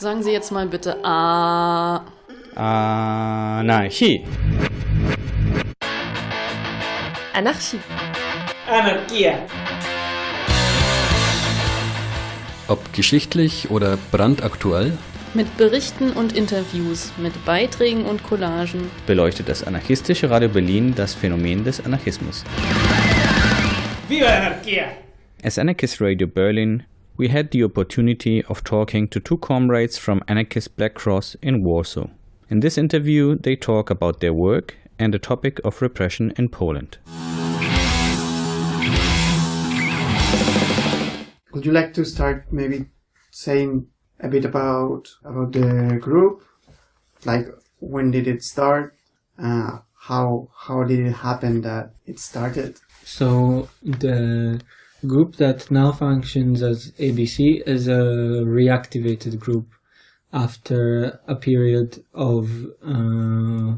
Sagen Sie jetzt mal bitte A. Anarchie. Anarchie. Anarchia. Ob geschichtlich oder brandaktuell, Mit Berichten und Interviews, mit Beiträgen und Collagen. beleuchtet das anarchistische Radio Berlin das Phänomen des Anarchismus. Viva la anarquía! As Anarchist Radio Berlin, we had the opportunity of talking to two comrades from Anarchist Black Cross in Warsaw. In this interview, they talk about their work and the topic of repression in Poland. Would you like to start maybe saying a bit about about the group? Like when did it start? Uh, how how did it happen that it started? So the group that now functions as ABC is a reactivated group after a period of uh,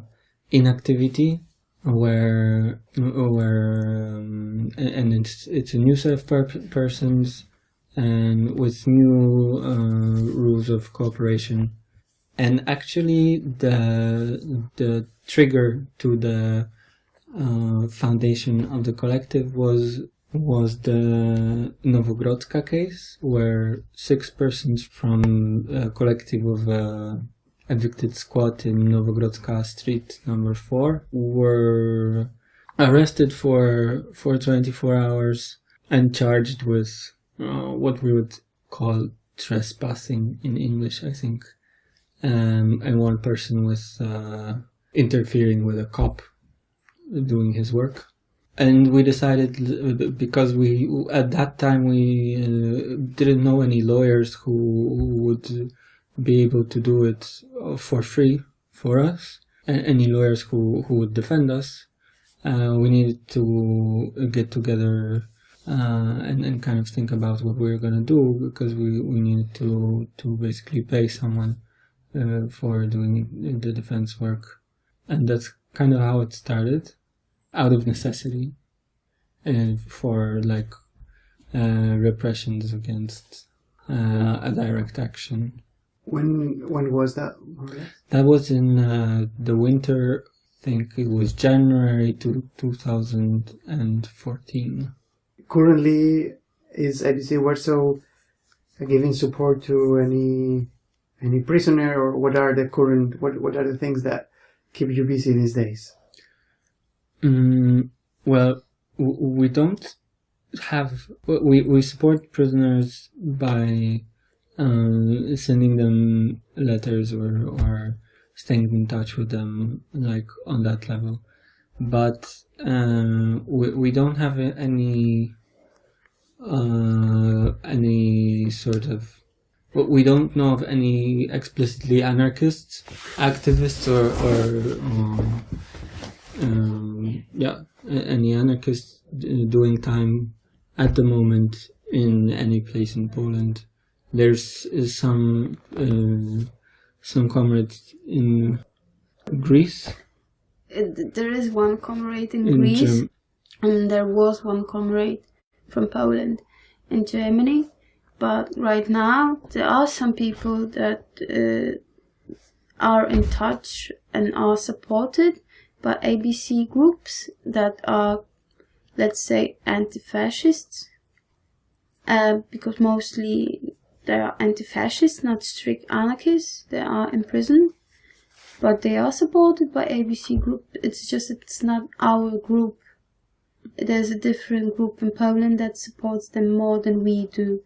inactivity where where um, and it's it's a new set of per- persons and with new uh, rules of cooperation. And actually the the trigger to the uh, foundation of the collective was was the Nowogrodzka case, where six persons from a collective of a evicted squat in Nowogrodzka Street number four were arrested for for 24 hours and charged with uh, what we would call trespassing in English, I think, um, and one person with uh, interfering with a cop doing his work and we decided because we at that time we uh, didn't know any lawyers who, who would be able to do it for free for us and any lawyers who, who would defend us. Uh, we needed to get together uh, and, and kind of think about what we were going to do because we, we needed to to basically pay someone uh, for doing the defense work. And that's kind of how it started out of necessity and for like uh, repressions against uh, a direct action. When when was that? That was in uh, the winter. I think it was January to 2014. Currently, is ABC Warsaw giving support to any any prisoner, or what are the current what what are the things that keep you busy these days? Mm, well, we don't have we we support prisoners by um, sending them letters or or staying in touch with them like on that level, but um, we we don't have any uh, any sort of we don't know of any explicitly anarchists, activists, or or um, um, yeah, a- any anarchists doing time at the moment in any place in Poland. There's uh, some uh, some comrades in Greece, there is one comrade in, in Greece, Germ- and there was one comrade from Poland in Germany. But right now, there are some people that uh, are in touch and are supported by ABC groups that are, let's say, anti-fascists. Uh, because mostly they are anti-fascists, not strict anarchists. They are in prison but they are supported by ABC Group. It's just it's not our group. There's a different group in Poland that supports them more than we do,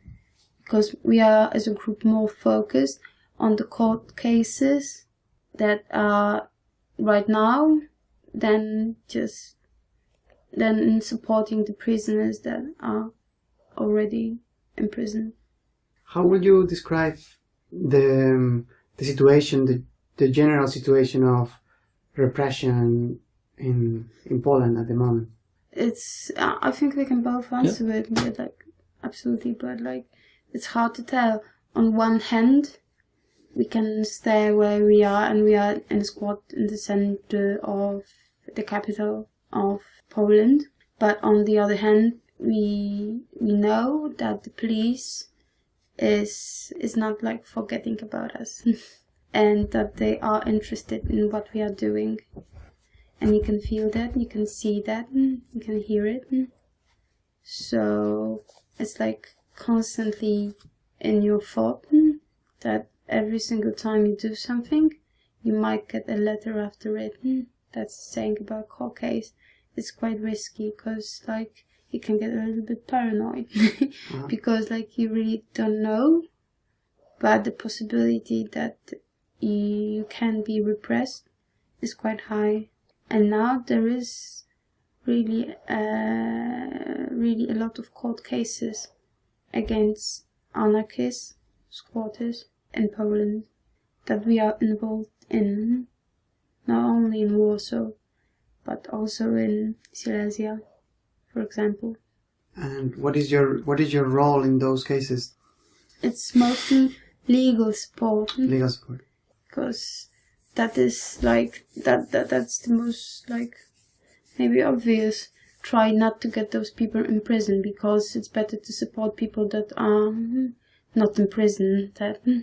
because we are as a group more focused on the court cases that are right now than just than in supporting the prisoners that are already in prison. How would you describe the um, the situation, the the general situation of repression in in Poland at the moment? it's I think we can both answer it but like absolutely but like it's hard to tell on one hand we can stay where we are and we are in a squad in the center of the capital of Poland. But on the other hand we we know that the police is is not like forgetting about us. And that they are interested in what we are doing. And you can feel that you can see that you can hear it. So it's like constantly in your thought that every single time you do something you might get a letter after it that's saying about court case it's quite risky because like you can get a little bit paranoid. Because like you really don't know but the possibility that you can be repressed. Is quite high. And now there is really uh, really a lot of court cases against anarchists squatters in Poland that we are involved in not only in Warsaw but also in Silesia for example And what is your what is your role in those cases? it's mostly legal support Legal support. because that is like that, that that's the most like maybe obvious try not to get those people in prison because it's better to support people that are hmm, not in prison than hmm,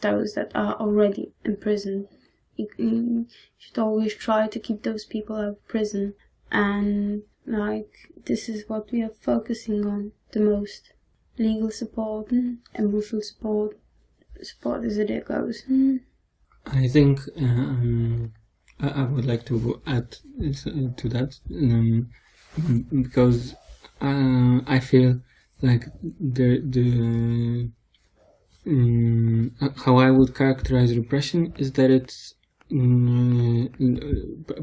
those that are already in prison you, should always try to keep those people out of prison. And like this is what we are focusing on the most. Legal support and emotional support support as it goes. I think um, I, would like to add to that um, because uh, I feel like the the um, how I would characterize repression is that it's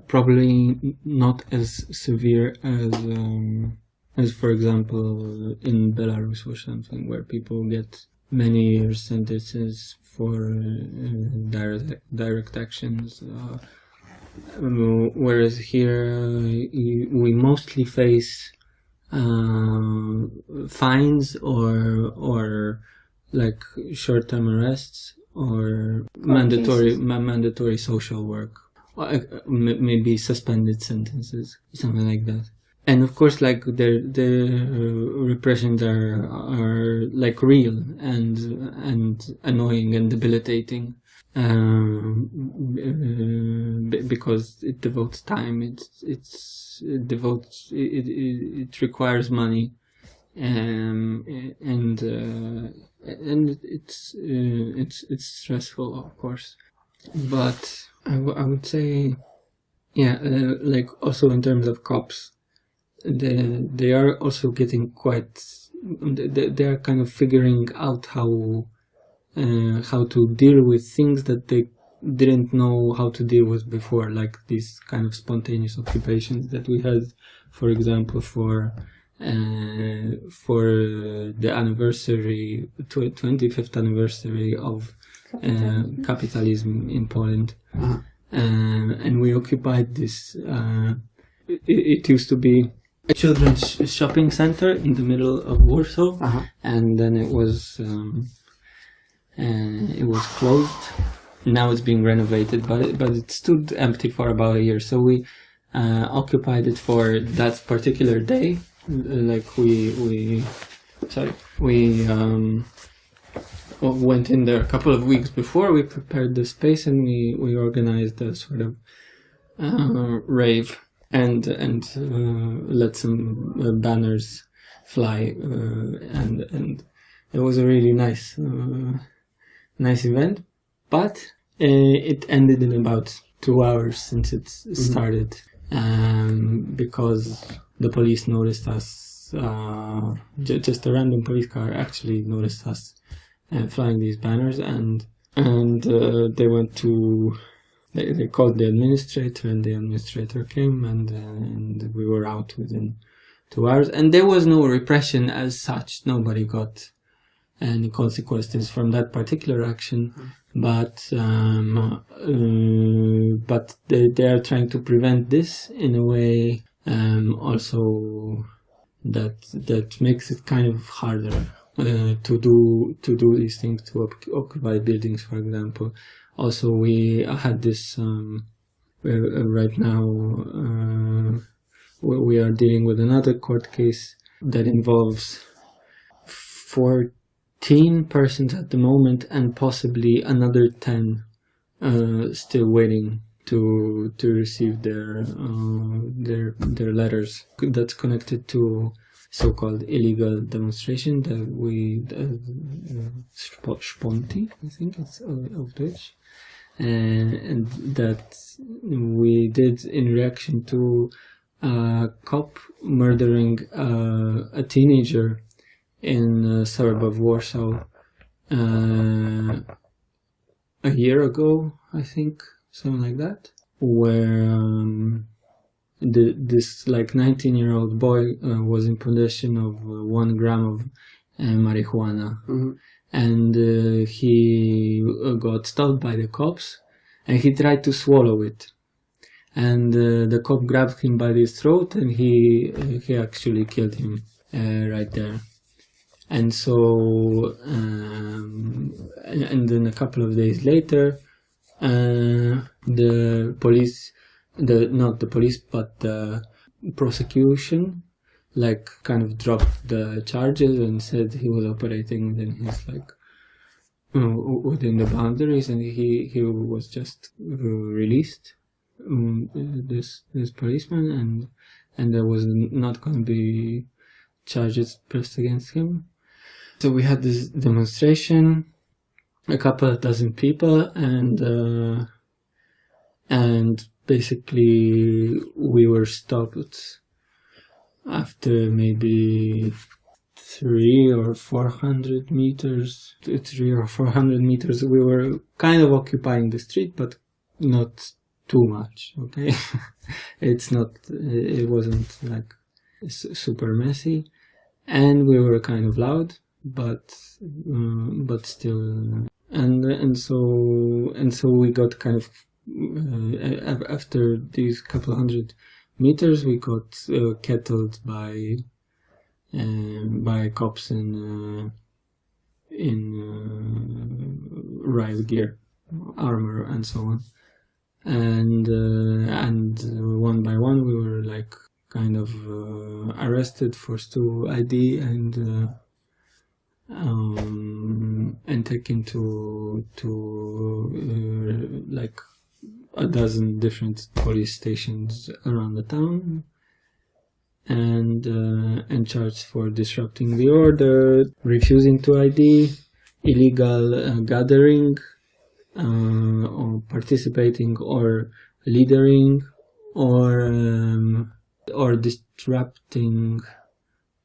probably not as severe as um, as for example in Belarus or something where people get many years sentences for uh, direct direct actions. Uh, whereas here uh, we mostly face uh, fines or or like short-term arrests or mandatory ma mandatory social work, or, maybe suspended sentences, something like that. And of course like the the repressions are are like real and and annoying and debilitating. Um, uh, because it devotes time it's it's it devotes it, it, it requires money. Um, and uh, and it's uh, it's it's stressful of course. But I, I would say yeah uh, like also in terms of cops they, they are also getting quite they, they are kind of figuring out how uh, how to deal with things that they didn't know how to deal with before like these kind of spontaneous occupations that we had for example for uh, for the anniversary 25th anniversary of uh, capitalism in Poland uh, and we occupied this uh, it, it used to be a children's shopping center in the middle of Warsaw, Uh-huh. and then it was um, uh, it was closed. Now it's being renovated, but but it stood empty for about a year. So we uh, occupied it for that particular day. Like we we sorry we um, went in there a couple of weeks before. We prepared the space and we we organized a sort of uh, rave and and uh, let some uh, banners fly uh, and and it was a really nice nice event but it ended in about two hours since it started um, because the police noticed us uh, j- just a random police car actually noticed us uh, flying these banners and and uh, they went to they, they called the administrator and the administrator came and, uh, and we were out within two hours. And there was no repression as such. Nobody got any consequences from that particular action. But um, uh, but they, they are trying to prevent this in a way um, also that that makes it kind of harder uh, to do to do these things to occupy buildings for example. Also we had this um, uh, right now uh, we are dealing with another court case that involves 14 persons at the moment and possibly another 10 uh, still waiting to to receive their uh, their their letters that's connected to so-called illegal demonstration that we uh, Sponti I think it's uh, of Dutch. And that we did in reaction to a cop murdering uh, a teenager in a suburb of Warsaw uh, a year ago, I think, something like that, where um, the, this like 19 year old boy uh, was in possession of uh, one gram of uh, marijuana. Mm-hmm. And uh, he got stopped by the cops and he tried to swallow it and uh, the cop grabbed him by his throat and he he actually killed him uh, right there and so um, and, and, then a couple of days later uh, the police the not the police but the prosecution like kind of dropped the charges and said he was operating within his like within the boundaries and he he was just released um, this this policeman and and there was not going to be charges pressed against him. So we had this demonstration a couple dozen people and uh, and basically we were stopped after maybe three or four hundred meters three or four hundred meters. We were kind of occupying the street but not too much okay? It's not it wasn't like super messy. And we were kind of loud but um, but still and and so and so we got kind of uh, after these couple hundred meters we got uh, kettled by um, by cops in uh, in uh, riot gear armor and so on. And uh, and one by one we were like kind of arrested, forced to ID, and um, and taken to to uh, like a dozen different police stations around the town and uh, and charged for disrupting the order, refusing to ID, illegal uh, gathering, uh, or participating or leading or um, or disrupting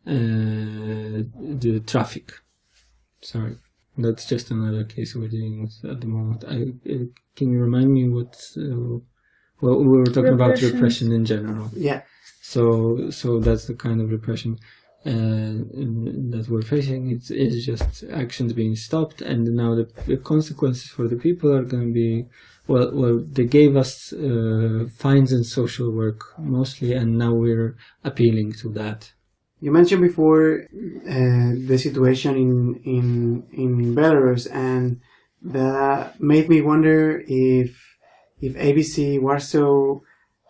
uh, the traffic. Sorry, that's just another case we're dealing with at the moment. I, uh, can you remind me what? Uh, well, we were talking repression. about repression in general. Yeah. So, so that's the kind of repression uh, that we're facing. It's, it's just actions being stopped, and now the, the consequences for the people are going to be well. Well, they gave us uh, fines and social work mostly, and now we're appealing to that. You mentioned before uh, the situation in in in Belarus, and that made me wonder if if ABC Warsaw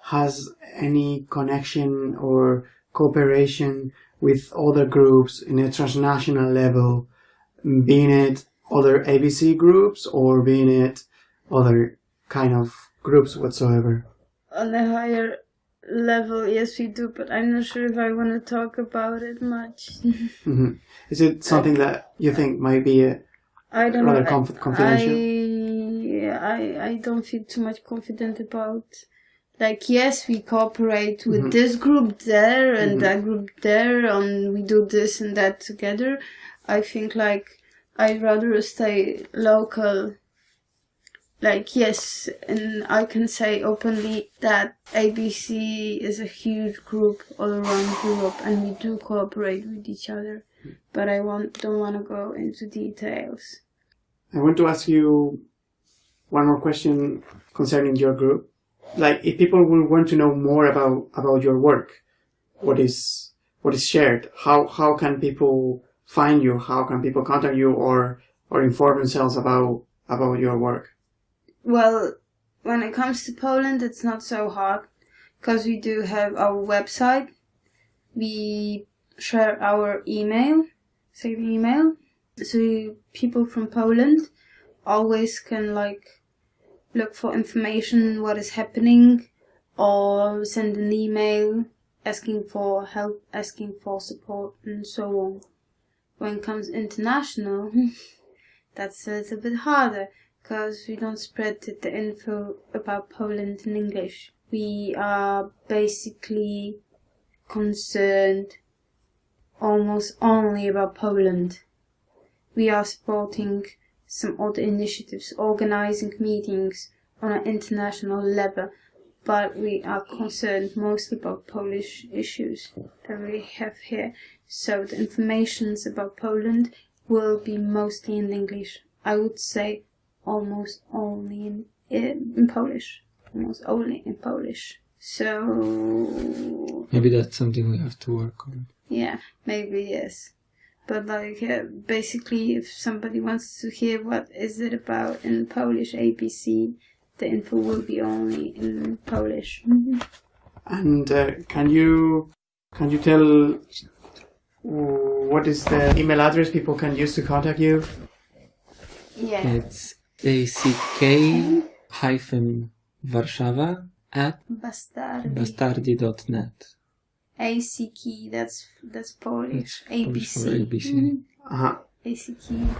has any connection or cooperation with other groups in a transnational level, being it other ABC groups or being it other kind of groups whatsoever? On a higher level, yes, we do, but I'm not sure if I want to talk about it much. mm-hmm. Is it something that you think might be a I don't rather know. Conf- confidential? I, I I don't feel too much confident about like yes we cooperate with Mhm. this group there and Mhm. that group there and we do this and that together i think like i'd rather stay local like yes and i can say openly that abc is a huge group all around europe and we do cooperate with each other but i want, don't want to go into details I want to ask you one more question concerning your group. Like, if people will want to know more about about your work, what is what is shared? How how can people find you? How can people contact you or or inform themselves about about your work? Well, when it comes to Poland, it's not so hard because we do have our website. We share our email, say the email, So people from Poland always can like look for information what is happening or send an email asking for help, asking for support and so on. When it comes international, that's a little bit harder because we don't spread the info about Poland in English. We are basically concerned almost only about Poland. We are supporting some other initiatives, organizing meetings on an international level, but we are concerned mostly about Polish issues that we have here. So the informations about Poland will be mostly in English. I would say almost only in, in Polish. Almost only in Polish. So Maybe that's something we have to work on. yeah, maybe yes. But like uh, basically, if somebody wants to hear what is it about in Polish ABC, the info will be only in Polish. And uh, can you can you tell what is the email address people can use to contact you? Yeah. It's ack hyphen Warszawa at Bastardi. bastardi.net. ACK. That's that's Polish. That's Polish for ABC. ABC. Mhm. Uh-huh. ACK.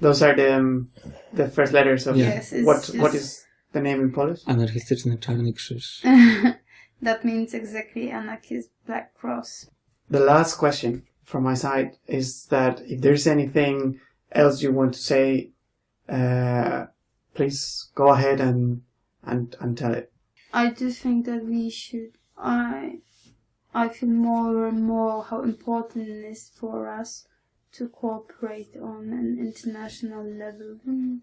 Those are the um, the first letters of Yes. What just, what is the name in Polish? Anarchistyczny Czarny Krzyż. that means exactly anarchist Black Cross. The last question from my side is that if there's anything else you want to say, uh, please go ahead and and and tell it. I do think that we should. I I feel more and more how important it is for us to cooperate on an international level. Mm.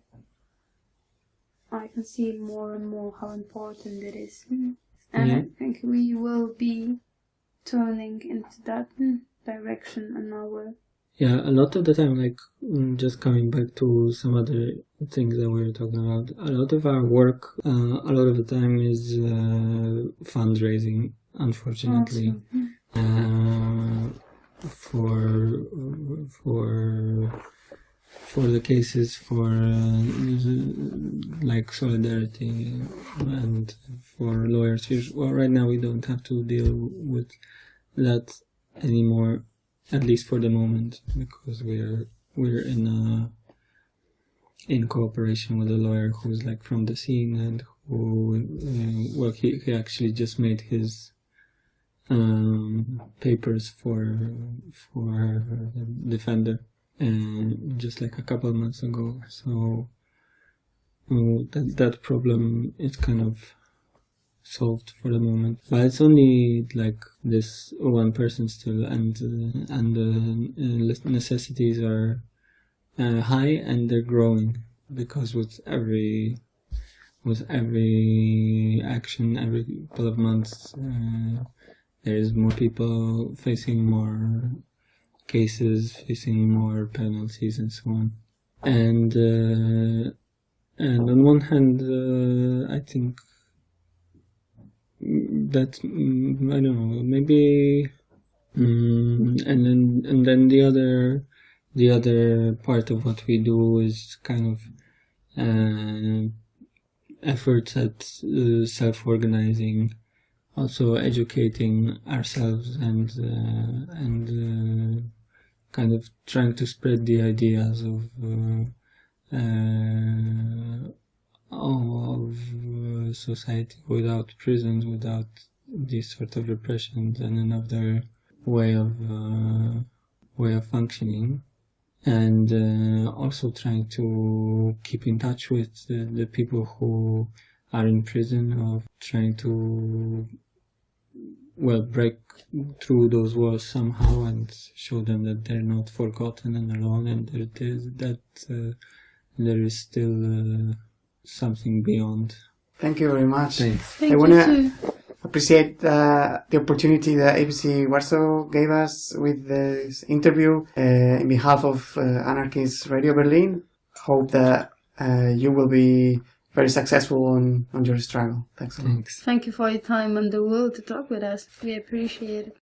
I can see more and more how important it is, Mm. and I think we will be turning into that direction in our. Yeah, a lot of the time, like mm, just coming back to some other things that we were talking about, a lot of our work, uh, a lot of the time is uh, fundraising, unfortunately. Uh, for for for the cases for uh, like solidarity and for lawyers. Well, right now we don't have to deal with that anymore, at least for the moment, because we're we're in a in cooperation with a lawyer who's like from the scene and who uh, well he, he actually just made his um, papers for for the defender and just like a couple months ago. So uh, that that problem is kind of solved for the moment but it's only like this one person still and uh, and the uh, necessities are uh, high and they're growing because with every with every action every couple of months uh, there's more people facing more cases, facing more penalties, and so on. And uh, and on one hand, uh, I think that mm, I don't know maybe, mm, and then and then the other the other part of what we do is kind of uh, efforts at uh, self-organizing also educating ourselves and uh, and uh, kind of trying to spread the ideas of uh, uh, of uh, society without prisons, without this sort of repression, and another way of uh, way of functioning. And uh, also trying to keep in touch with the, the people who are in prison of trying to well break through those walls somehow and show them that they're not forgotten and alone and that that uh, there is still uh, something beyond Thank you very much. Thanks. Thank I you wanna- too. Appreciate uh, the opportunity that ABC Warsaw gave us with this interview. Uh, in behalf of uh, Anarchist Radio Berlin, hope that uh, you will be very successful on, on your struggle. Thanks a lot. thanks Thank you for your time and the will to talk with us. We appreciate it.